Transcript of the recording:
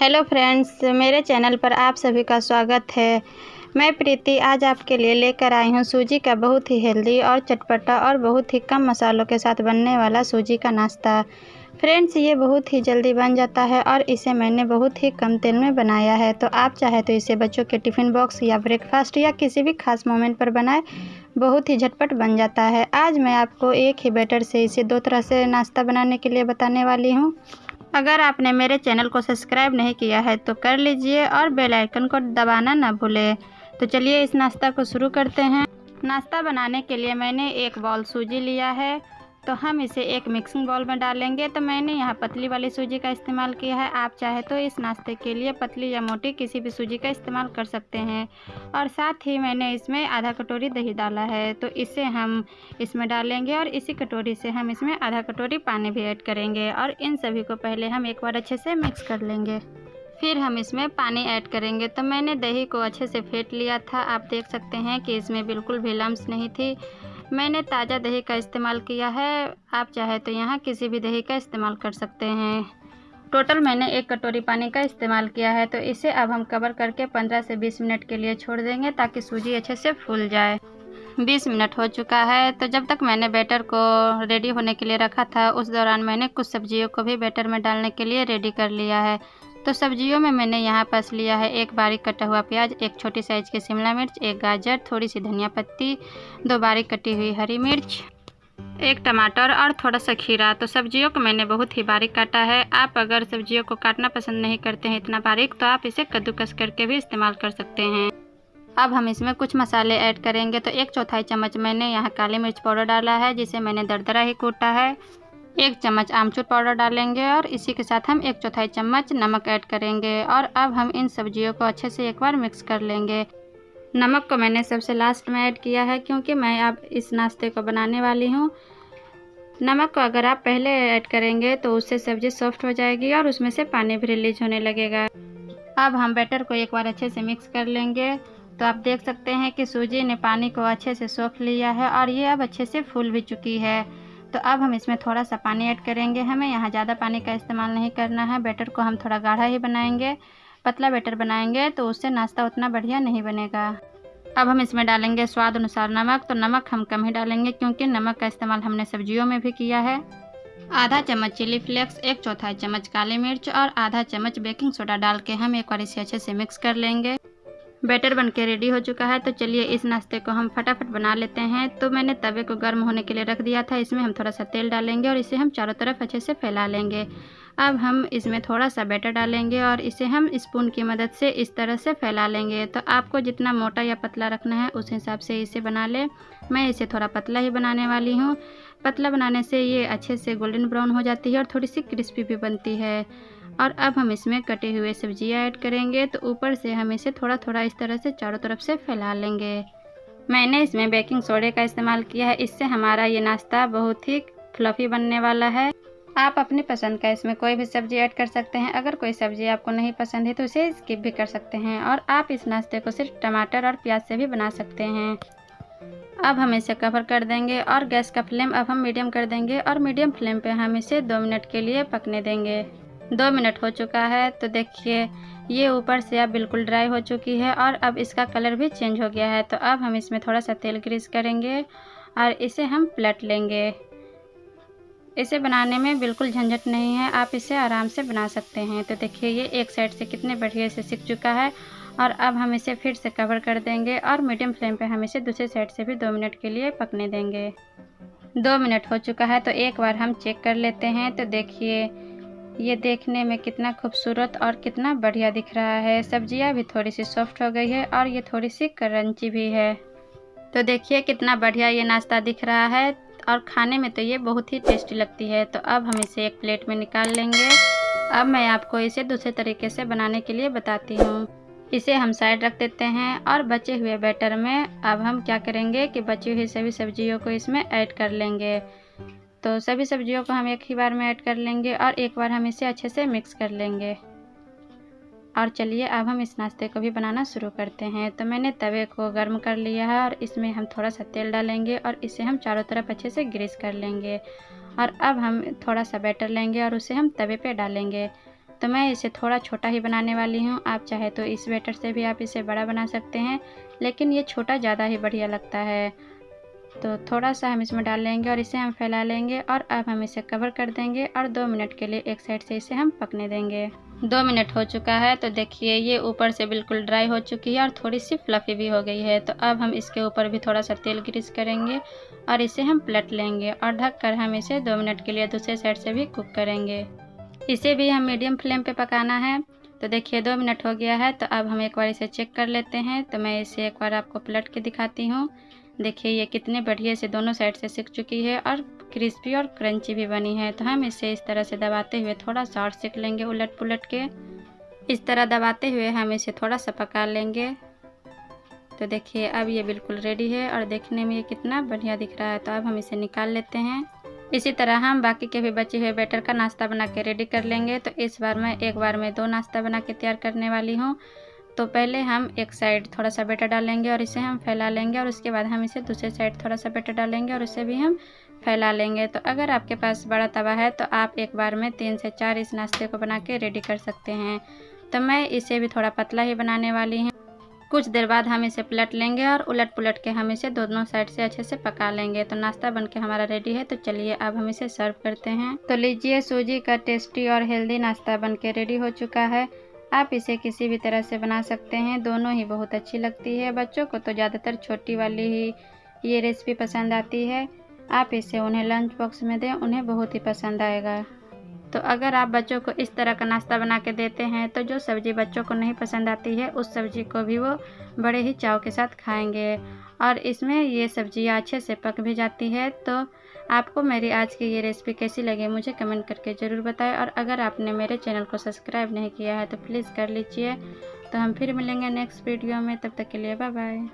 Hello friends, मेरे channel पर आप सभी का स्वागत है। मैं प्रीति, आज आपके लिए लेकर आई हूँ सूजी का बहुत ही हेल्दी और चटपटा और बहुत ही कम मसालों के साथ बनने वाला सूजी का नाश्ता। फ्रेंड्स, ये बहुत ही जल्दी बन जाता है और इसे मैंने बहुत ही कम तेल में बनाया है। तो आप चाहे तो इसे बच्चों के टिफ़िन बॉक्स या ब्रेकफास्ट या किसी भी खास मोमेंट पर बनाए, बहुत ही झटपट बन जाता है। आज मैं आपको एक ही बैटर से इसे दो तरह से नाश्ता बनाने के लिए बताने वाली हूँ। अगर आपने मेरे चैनल को सब्सक्राइब नहीं किया है तो कर लीजिए और बेल आइकन को दबाना ना भूलें। तो चलिए इस नाश्ता को शुरू करते हैं। नाश्ता बनाने के लिए मैंने एक बॉल सूजी लिया है। तो हम इसे एक मिक्सिंग बॉल में डालेंगे। तो मैंने यहाँ पतली वाली सूजी का इस्तेमाल किया है। आप चाहे तो इस नाश्ते के लिए पतली या मोटी किसी भी सूजी का इस्तेमाल कर सकते हैं। और साथ ही मैंने इसमें आधा कटोरी दही डाला है। तो इसे हम इसमें डालेंगे और इसी कटोरी से हम इसमें आधा कटोरी पानी भी ऐड करेंगे और इन सभी को पहले हम एक बार अच्छे से मिक्स कर लेंगे। फिर हम इसमें पानी ऐड करेंगे। तो मैंने दही को अच्छे से फेंट लिया था। आप देख सकते हैं कि इसमें बिल्कुल भी लम्स नहीं थी। मैंने ताज़ा दही का इस्तेमाल किया है। आप चाहे तो यहाँ किसी भी दही का इस्तेमाल कर सकते हैं। टोटल मैंने एक कटोरी पानी का इस्तेमाल किया है तो इसे अब हम कवर करके 15 से 20 मिनट के लिए छोड़ देंगे ताकि सूजी अच्छे से फूल जाए। 20 मिनट हो चुका है तो जब तक मैंने बैटर को रेडी होने के लिए रखा था, उस दौरान मैंने कुछ सब्जियों को भी बैटर में डालने के लिए रेडी कर लिया है। तो सब्जियों में मैंने यहाँ पस लिया है एक बारीक कटा हुआ प्याज, एक छोटी साइज़ की शिमला मिर्च, एक गाजर थोड़ी सी धनिया पत्ती, दो बारीक कटी हुई हरी मिर्च, एक टमाटर और थोड़ा सा खीरा। तो सब्जियों को मैंने बहुत ही बारीक काटा है। आप अगर सब्जियों को काटना पसंद नहीं करते हैं इतना बारीक तो आप इसे कद्दूकस करके भी इस्तेमाल कर सकते हैं। अब हम इसमें कुछ मसाले ऐड करेंगे। तो एक चौथाई चम्मच मैंने यहाँ काली मिर्च पाउडर डाला है, जिसे मैंने दरदरा ही कूटा है। एक चम्मच आमचूर पाउडर डालेंगे और इसी के साथ हम एक चौथाई चम्मच नमक ऐड करेंगे और अब हम इन सब्जियों को अच्छे से एक बार मिक्स कर लेंगे। नमक को मैंने सबसे लास्ट में ऐड किया है क्योंकि मैं अब इस नाश्ते को बनाने वाली हूँ। नमक को अगर आप पहले ऐड करेंगे तो उससे सब्ज़ी सॉफ्ट हो जाएगी और उसमें से पानी भी रिलीज़ होने लगेगा। अब हम बैटर को एक बार अच्छे से मिक्स कर लेंगे। तो आप देख सकते हैं कि सूजी ने पानी को अच्छे से सोख लिया है और ये अब अच्छे से फूल भी चुकी है। तो अब हम इसमें थोड़ा सा पानी ऐड करेंगे। हमें यहाँ ज़्यादा पानी का इस्तेमाल नहीं करना है। बैटर को हम थोड़ा गाढ़ा ही बनाएँगे। पतला बैटर बनाएँगे तो उससे नाश्ता उतना बढ़िया नहीं बनेगा। अब हम इसमें डालेंगे स्वाद अनुसार नमक। तो नमक हम कम ही डालेंगे क्योंकि नमक का इस्तेमाल हमने सब्जियों में भी किया है। आधा चम्मच चिली फ्लेक्स, एक चौथाई चम्मच काली मिर्च और आधा चम्मच बेकिंग सोडा डाल के हम एक बार इसे अच्छे से मिक्स कर लेंगे। बैटर बन के रेडी हो चुका है तो चलिए इस नाश्ते को हम फटाफट बना लेते हैं। तो मैंने तवे को गर्म होने के लिए रख दिया था, इसमें हम थोड़ा सा तेल डालेंगे और इसे हम चारों तरफ़ अच्छे से फैला लेंगे। अब हम इसमें थोड़ा सा बैटर डालेंगे और इसे हम स्पून की मदद से इस तरह से फैला लेंगे। तो आपको जितना मोटा या पतला रखना है, उस हिसाब से इसे बना लें। मैं इसे थोड़ा पतला ही बनाने वाली हूँ। पतला बनाने से ये अच्छे से गोल्डन ब्राउन हो जाती है और थोड़ी सी क्रिस्पी भी बनती है। और अब हम इसमें कटे हुए सब्ज़ियाँ ऐड करेंगे तो ऊपर से हम इसे थोड़ा थोड़ा इस तरह से चारों तरफ़ से फैला लेंगे। मैंने इसमें बेकिंग सोडे का इस्तेमाल किया है, इससे हमारा ये नाश्ता बहुत ही फ्लफ़ी बनने वाला है। आप अपनी पसंद का इसमें कोई भी सब्ज़ी ऐड कर सकते हैं, अगर कोई सब्ज़ी आपको नहीं पसंद है तो उसे स्किप भी कर सकते हैं, और आप इस नाश्ते को सिर्फ़ टमाटर और प्याज से भी बना सकते हैं। अब हम इसे कवर कर देंगे, और गैस का फ्लेम अब हम मीडियम कर देंगे, और मीडियम फ्लेम पे हम इसे दो मिनट के लिए पकने देंगे। दो मिनट हो चुका है तो देखिए, ये ऊपर से अब बिल्कुल ड्राई हो चुकी है और अब इसका कलर भी चेंज हो गया है तो अब हम इसमें थोड़ा सा तेल ग्रीस करेंगे और इसे हम पलट लेंगे। इसे बनाने में बिल्कुल झंझट नहीं है, आप इसे आराम से बना सकते हैं। तो देखिए, ये एक साइड से कितने बढ़िया से सीख चुका है और अब हम इसे फिर से कवर कर देंगे और मीडियम फ्लेम पे हम इसे दूसरे साइड से भी दो मिनट के लिए पकने देंगे। दो मिनट हो चुका है तो एक बार हम चेक कर लेते हैं तो देखिए ये देखने में कितना खूबसूरत और कितना बढ़िया दिख रहा है। सब्ज़ियाँ भी थोड़ी सी सॉफ्ट हो गई है और ये थोड़ी सी करंची भी है। तो देखिए कितना बढ़िया ये नाश्ता दिख रहा है और खाने में तो ये बहुत ही टेस्टी लगती है। तो अब हम इसे एक प्लेट में निकाल लेंगे। अब मैं आपको इसे दूसरे तरीके से बनाने के लिए बताती हूँ। इसे हम साइड रख देते हैं और बचे हुए बैटर में अब हम क्या करेंगे कि बची हुई सभी सब्जियों को इसमें ऐड कर लेंगे। तो सभी सब्जियों को हम एक ही बार में ऐड कर लेंगे और एक बार हम इसे अच्छे से मिक्स कर लेंगे। और चलिए, अब हम इस नाश्ते को भी बनाना शुरू करते हैं। तो मैंने तवे को गर्म कर लिया है और इसमें हम थोड़ा सा तेल डालेंगे और इसे हम चारों तरफ़ अच्छे से ग्रीस कर लेंगे। और अब हम थोड़ा सा बैटर लेंगे और उसे हम तवे पे डालेंगे। तो मैं इसे थोड़ा छोटा ही बनाने वाली हूँ। आप चाहे तो इस बैटर से भी आप इसे बड़ा बना सकते हैं, लेकिन ये छोटा ज़्यादा ही बढ़िया लगता है। तो थोड़ा सा हम इसमें डाल लेंगे और इसे हम फैला लेंगे और अब हम इसे कवर कर देंगे और दो मिनट के लिए एक साइड से इसे हम पकने देंगे। दो मिनट हो चुका है तो देखिए ये ऊपर से बिल्कुल ड्राई हो चुकी है और थोड़ी सी फ्लफ़ी भी हो गई है। तो अब हम इसके ऊपर भी थोड़ा सा तेल ग्रीस करेंगे और इसे हम पलट लेंगे और ढक कर हम इसे दो मिनट के लिए दूसरे साइड से भी कुक करेंगे। इसे भी हम मीडियम फ्लेम पे पकाना है। तो देखिए दो मिनट हो गया है तो अब हम एक बार इसे चेक कर लेते हैं। तो मैं इसे एक बार आपको पलट के दिखाती हूँ। देखिए, ये कितने बढ़िया से दोनों साइड से सीख चुकी है और क्रिस्पी और क्रंची भी बनी है। तो हम इसे इस तरह से दबाते हुए थोड़ा सा और सीख लेंगे उलट पुलट के। इस तरह दबाते हुए हम इसे थोड़ा सा पका लेंगे। तो देखिए, अब ये बिल्कुल रेडी है और देखने में ये कितना बढ़िया दिख रहा है। तो अब हम इसे निकाल लेते हैं। इसी तरह हम बाकी के भी बचे हुए बैटर का नाश्ता बना के रेडी कर लेंगे। तो इस बार मैं, एक बार में दो नाश्ता बना के तैयार करने वाली हूँ। तो पहले हम एक साइड थोड़ा सा बैटर डालेंगे और इसे हम फैला लेंगे और उसके बाद हम इसे दूसरे साइड थोड़ा सा बैटर डालेंगे और इसे भी हम फैला लेंगे। तो अगर आपके पास बड़ा तवा है तो आप एक बार में तीन से चार इस नाश्ते को बना के रेडी कर सकते हैं। तो मैं इसे भी थोड़ा पतला ही बनाने वाली हूँ। कुछ देर बाद हम इसे पलट लेंगे और उलट पुलट के हम इसे दोनों साइड से अच्छे से पका लेंगे। तो नाश्ता बन के हमारा रेडी है तो चलिए अब हम इसे सर्व करते हैं। तो लीजिए सूजी का टेस्टी और हेल्दी नाश्ता बन के रेडी हो चुका है। आप इसे किसी भी तरह से बना सकते हैं। दोनों ही बहुत अच्छी लगती है। बच्चों को तो ज़्यादातर छोटी वाली ही, ये रेसिपी पसंद आती है। आप इसे उन्हें लंच बॉक्स में दें, उन्हें बहुत ही पसंद आएगा। तो अगर आप बच्चों को इस तरह का नाश्ता बना के देते हैं तो जो सब्ज़ी बच्चों को नहीं पसंद आती है, उस सब्ज़ी को भी वो बड़े ही चाव के साथ खाएँगे। और इसमें ये सब्ज़ियाँ अच्छे से पक भी जाती है। तो आपको मेरी आज की ये रेसिपी कैसी लगी मुझे कमेंट करके ज़रूर बताएँ। और अगर आपने मेरे चैनल को सब्सक्राइब नहीं किया है तो प्लीज़ कर लीजिए। तो हम फिर मिलेंगे नेक्स्ट वीडियो में। तब तक के लिए बाय बाय